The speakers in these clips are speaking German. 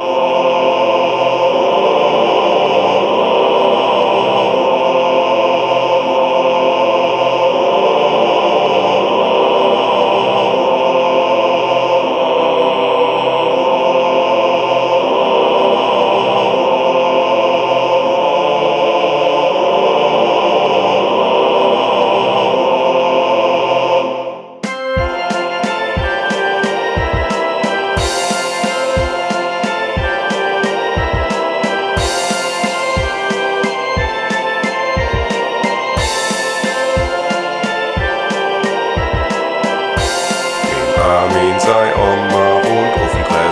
Oh.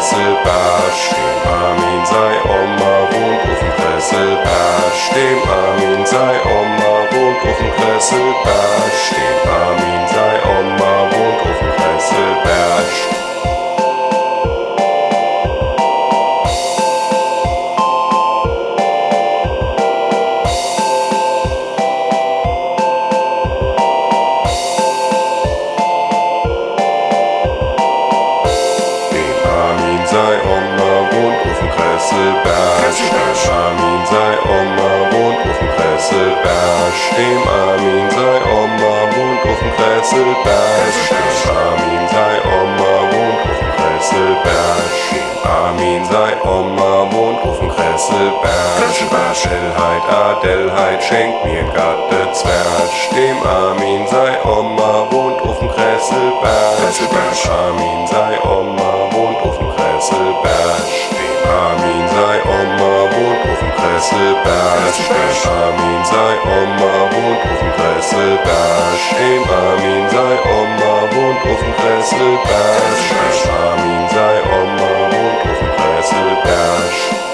Sebastian. Kesselberg Armin sei Oma wohnt auf dem Kesselberg Dem Armin sei Oma wohnt auf dem Kesselberg Armin sei Oma wohnt auf dem Kesselberg Dem Armin sei Oma wohnt auf dem Kesselberg Schellheit, Adelheid schenkt mir Gatte Zwerg Dem Armin sei Oma wohnt auf dem Kesselberg Armin sei Oma Kressel Bersch Im Amin sei Oma wohnt auf dem Kressel Bersch Im Amin sei Oma wohnt auf dem Kressel Bersch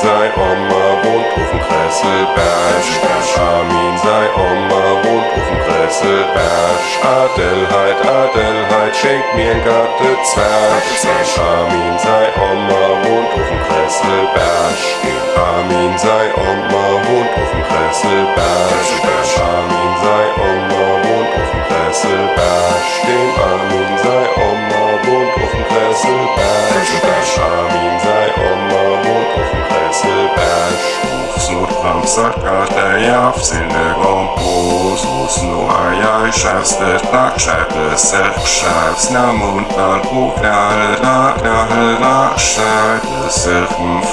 sei Oma wohnt auf dem Kresselberg. Armin Hasselberg, Adelheid, Adelheid, schenk mir ein Gatte Zwerg. Zwerg. Armin sei Oma, wohnt auf dem Kresselberg. Armin sei Oma, wohnt auf dem Kresselberg. Armin sei Oma, wohnt auf dem Kresselberg. Dem Armin sei Oma, wohnt auf dem Kresselberg. Armin sei Oma, wohnt auf dem Kresselberg. Snoop, Ramsack, Alter, Jaff, Sinne, Gompos. Sexschafsbild, Backschaltet, Sexschafs, na Mondmann, Operle, na Perle, na Schaltet, erst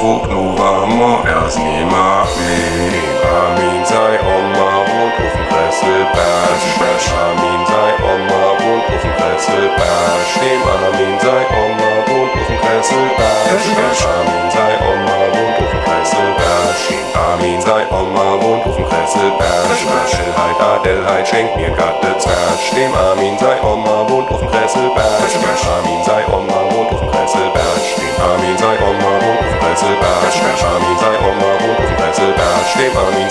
Vognova, Moersni, Marmin, Amin sei Oma, wohnt auf dem Kressel, Bash, Bash, Amin sei Oma, wohnt auf dem Kressel, Bash, dem Amin sei Oma, wohnt auf dem Kressel, Bash, Bash, Amin. Ofenkressel, Bersch, Börschelheit, Adelheid, schenk mir Gatte Zwersch, dem Armin sei Oma, wohnt Ofenkressel, Bersch, Bersch, Armin sei Oma, wohnt Ofenkressel, Bersch, dem Armin sei Oma, wohnt Ofenkressel, Bersch, Bersch, Armin sei Oma, wohnt Ofenkressel, Bersch, dem Armin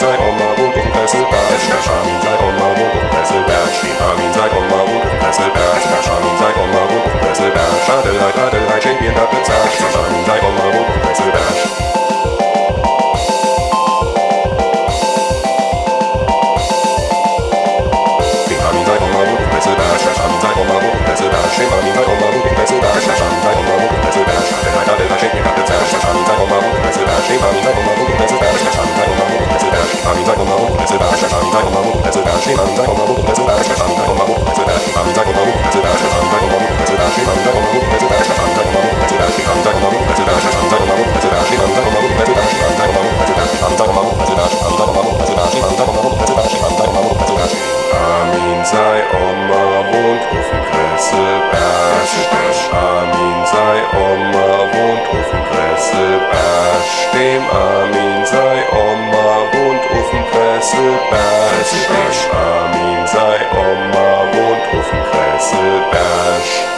dem Kresselberg. Dem Amin sei Oma wohnt auf dem Kresselberg. Amin sei Oma wohnt auf dem Kresselberg.